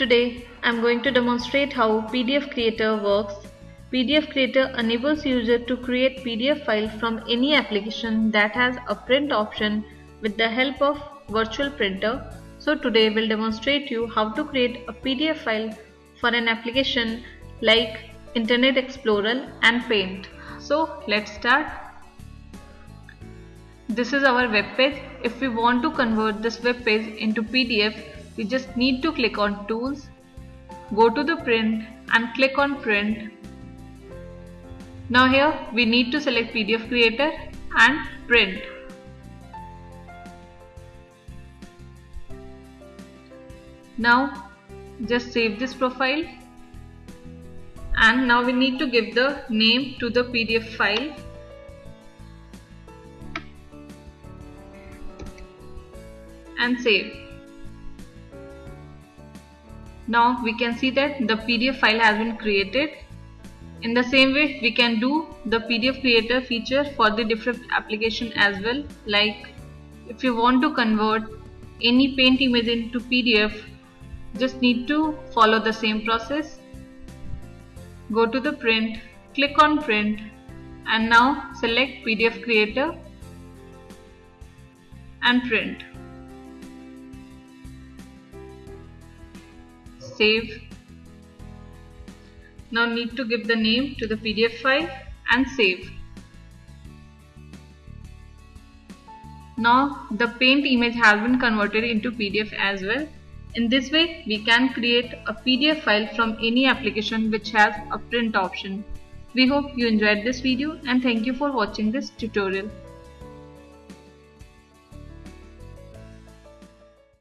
Today I'm going to demonstrate how PDF Creator works. PDF Creator enables user to create PDF file from any application that has a print option with the help of virtual printer. So today we'll demonstrate you how to create a PDF file for an application like Internet Explorer and Paint. So let's start. This is our web page. If we want to convert this web page into PDF, we just need to click on tools, go to the print and click on print. Now here we need to select PDF creator and print. Now just save this profile and now we need to give the name to the PDF file and save. Now we can see that the PDF file has been created. In the same way we can do the PDF creator feature for the different application as well. Like if you want to convert any paint image into PDF just need to follow the same process. Go to the print click on print and now select PDF creator and print save now need to give the name to the PDF file and save now the paint image has been converted into PDF as well in this way, we can create a PDF file from any application which has a print option. We hope you enjoyed this video and thank you for watching this tutorial.